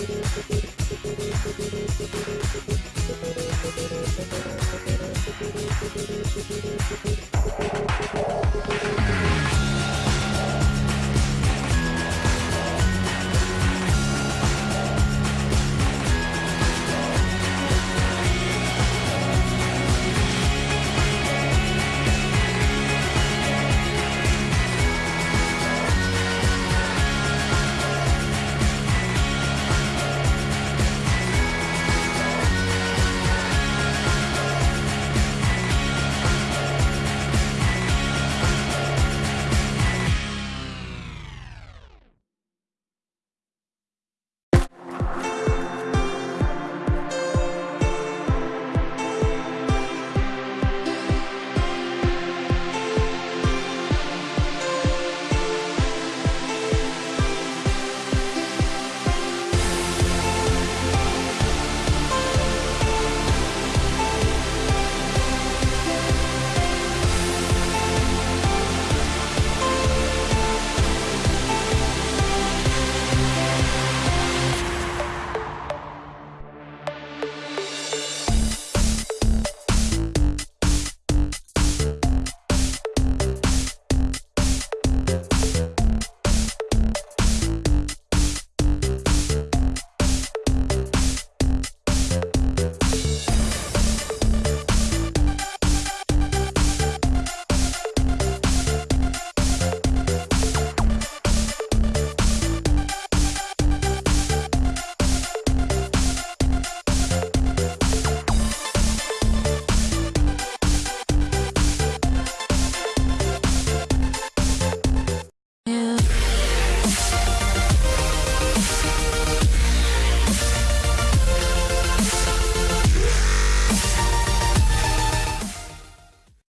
We'll be right back.